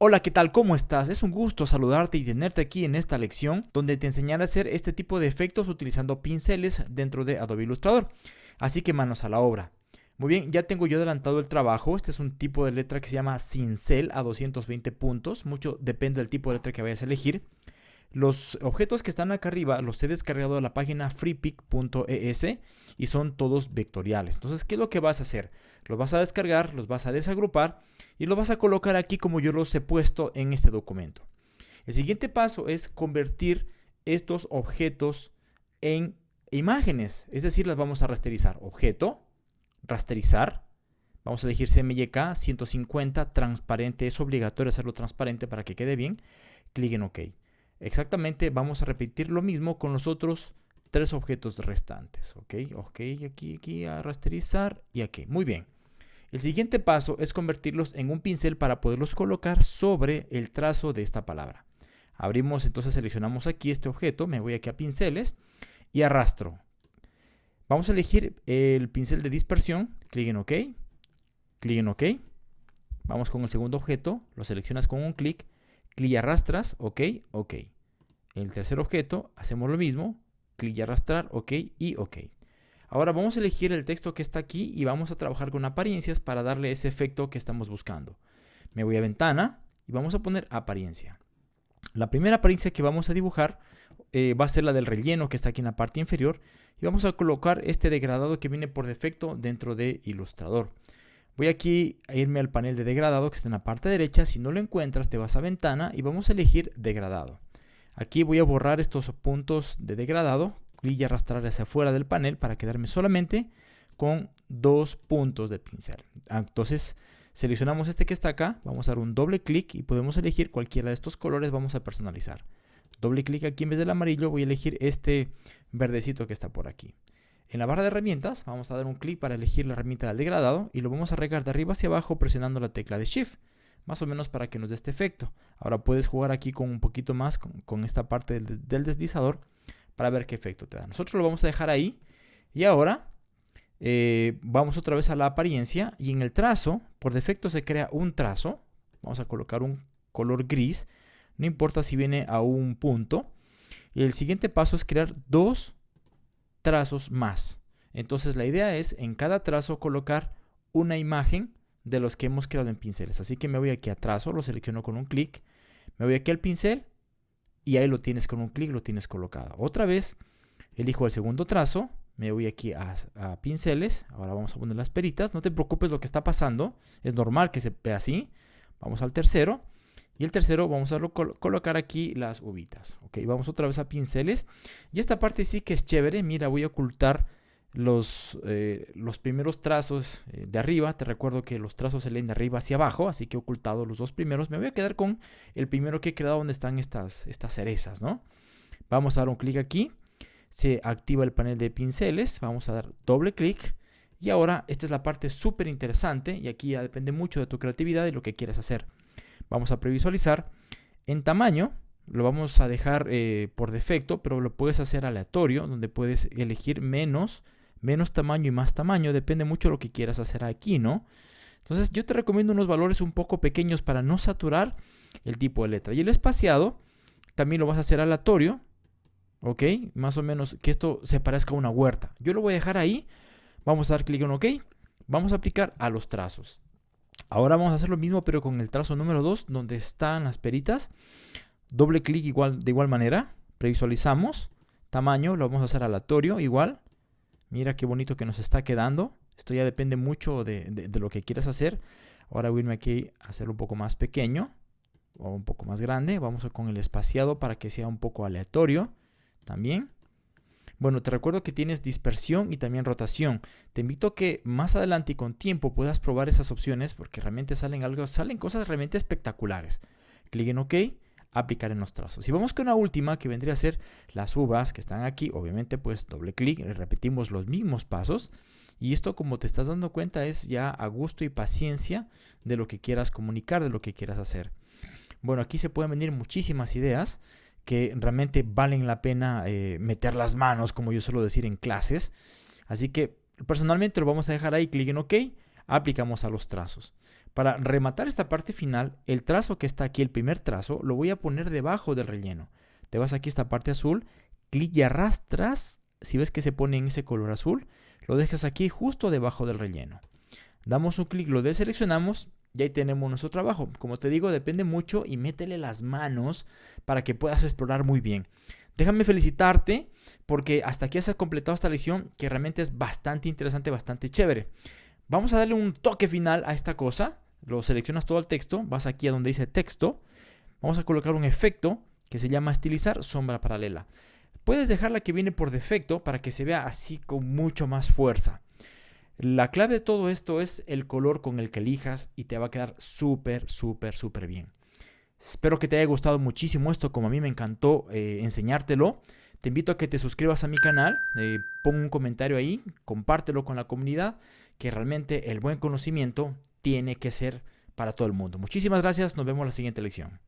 Hola, ¿qué tal? ¿Cómo estás? Es un gusto saludarte y tenerte aquí en esta lección donde te enseñaré a hacer este tipo de efectos utilizando pinceles dentro de Adobe Illustrator. Así que manos a la obra. Muy bien, ya tengo yo adelantado el trabajo. Este es un tipo de letra que se llama cincel a 220 puntos. Mucho depende del tipo de letra que vayas a elegir. Los objetos que están acá arriba los he descargado de la página freepic.es y son todos vectoriales. Entonces, ¿qué es lo que vas a hacer? Los vas a descargar, los vas a desagrupar y lo vas a colocar aquí como yo los he puesto en este documento. El siguiente paso es convertir estos objetos en imágenes, es decir, las vamos a rasterizar. Objeto, rasterizar, vamos a elegir CMYK 150, transparente, es obligatorio hacerlo transparente para que quede bien. Clic en OK. Exactamente vamos a repetir lo mismo con los otros tres objetos restantes. Ok, ok, aquí, aquí, a rasterizar y aquí. Muy bien. El siguiente paso es convertirlos en un pincel para poderlos colocar sobre el trazo de esta palabra. Abrimos, entonces seleccionamos aquí este objeto, me voy aquí a pinceles y arrastro. Vamos a elegir el pincel de dispersión, clic en OK, clic en OK. Vamos con el segundo objeto, lo seleccionas con un clic, clic y arrastras, OK, OK. El tercer objeto, hacemos lo mismo, clic y arrastrar, OK y OK. Ahora vamos a elegir el texto que está aquí y vamos a trabajar con apariencias para darle ese efecto que estamos buscando. Me voy a ventana y vamos a poner apariencia. La primera apariencia que vamos a dibujar eh, va a ser la del relleno que está aquí en la parte inferior y vamos a colocar este degradado que viene por defecto dentro de Illustrator. Voy aquí a irme al panel de degradado que está en la parte derecha. Si no lo encuentras, te vas a ventana y vamos a elegir degradado. Aquí voy a borrar estos puntos de degradado y arrastrar hacia afuera del panel para quedarme solamente con dos puntos de pincel. Ah, entonces seleccionamos este que está acá, vamos a dar un doble clic y podemos elegir cualquiera de estos colores, vamos a personalizar. Doble clic aquí en vez del amarillo voy a elegir este verdecito que está por aquí. En la barra de herramientas vamos a dar un clic para elegir la herramienta del degradado y lo vamos a regar de arriba hacia abajo presionando la tecla de Shift, más o menos para que nos dé este efecto. Ahora puedes jugar aquí con un poquito más con, esta parte del deslizador para ver qué efecto te da. Nosotros lo vamos a dejar ahí. Y ahora eh, vamos otra vez a la apariencia y en el trazo, por defecto se crea un trazo. Vamos a colocar un color gris. No importa si viene a un punto. Y el siguiente paso es crear dos trazos más. Entonces la idea es en cada trazo colocar una imagen de los que hemos creado en pinceles. Así que me voy aquí a trazo, lo selecciono con un clic. Me voy aquí al pincel y ahí lo tienes con un clic, lo tienes colocado. Otra vez, elijo el segundo trazo, me voy aquí a, pinceles, ahora vamos a poner las peritas, no te preocupes lo que está pasando, es normal que se vea así. Vamos al tercero, y el tercero vamos a colocar aquí las uvitas. Ok, vamos otra vez a pinceles, y esta parte sí que es chévere, mira, voy a ocultar los, eh, los primeros trazos eh, de arriba. Te recuerdo que los trazos se leen de arriba hacia abajo, así que he ocultado los dos primeros. Me voy a quedar con el primero que he creado donde están estas, estas cerezas, ¿no? Vamos a dar un clic aquí. Se activa el panel de pinceles. Vamos a dar doble clic. Y ahora esta es la parte súper interesante y aquí ya depende mucho de tu creatividad y lo que quieras hacer. Vamos a previsualizar. En tamaño lo vamos a dejar eh, por defecto, pero lo puedes hacer aleatorio, donde puedes elegir menos menos tamaño y más tamaño, depende mucho de lo que quieras hacer aquí, ¿no? Entonces yo te recomiendo unos valores un poco pequeños para no saturar el tipo de letra. Y el espaciado también lo vas a hacer aleatorio, ¿ok? Más o menos que esto se parezca a una huerta. Yo lo voy a dejar ahí, vamos a dar clic en OK, vamos a aplicar a los trazos. Ahora vamos a hacer lo mismo pero con el trazo número 2 donde están las peritas. Doble clic igual, de igual manera, previsualizamos, tamaño, lo vamos a hacer aleatorio igual, Mira qué bonito que nos está quedando. Esto ya depende mucho de, lo que quieras hacer. Ahora voy a irme aquí a hacerlo un poco más pequeño o un poco más grande. Vamos con el espaciado para que sea un poco aleatorio también. Bueno, te recuerdo que tienes dispersión y también rotación. Te invito a que más adelante y con tiempo puedas probar esas opciones porque realmente salen, algo, salen cosas realmente espectaculares. Clic en OK aplicar en los trazos. Y vamos con la última que vendría a ser las uvas que están aquí. Obviamente pues doble clic, repetimos los mismos pasos. Y esto como te estás dando cuenta es ya a gusto y paciencia de lo que quieras comunicar, de lo que quieras hacer. Bueno, aquí se pueden venir muchísimas ideas que realmente valen la pena eh, meter las manos, como yo suelo decir en clases. Así que personalmente lo vamos a dejar ahí, clic en OK, aplicamos a los trazos. Para rematar esta parte final, el trazo que está aquí, el primer trazo, lo voy a poner debajo del relleno. Te vas aquí a esta parte azul, clic y arrastras. Si ves que se pone en ese color azul, lo dejas aquí justo debajo del relleno. Damos un clic, lo deseleccionamos y ahí tenemos nuestro trabajo. Como te digo, depende mucho y métele las manos para que puedas explorar muy bien. Déjame felicitarte porque hasta aquí has completado esta lección que realmente es bastante interesante, bastante chévere. Vamos a darle un toque final a esta cosa lo seleccionas todo el texto, vas aquí a donde dice texto, vamos a colocar un efecto que se llama estilizar sombra paralela. Puedes dejarla que viene por defecto para que se vea así con mucho más fuerza. La clave de todo esto es el color con el que elijas y te va a quedar súper, súper, súper bien. Espero que te haya gustado muchísimo esto, como a mí me encantó eh, enseñártelo. Te invito a que te suscribas a mi canal, eh, pon un comentario ahí, compártelo con la comunidad, que realmente el buen conocimiento tiene que ser para todo el mundo. Muchísimas gracias, nos vemos en la siguiente lección.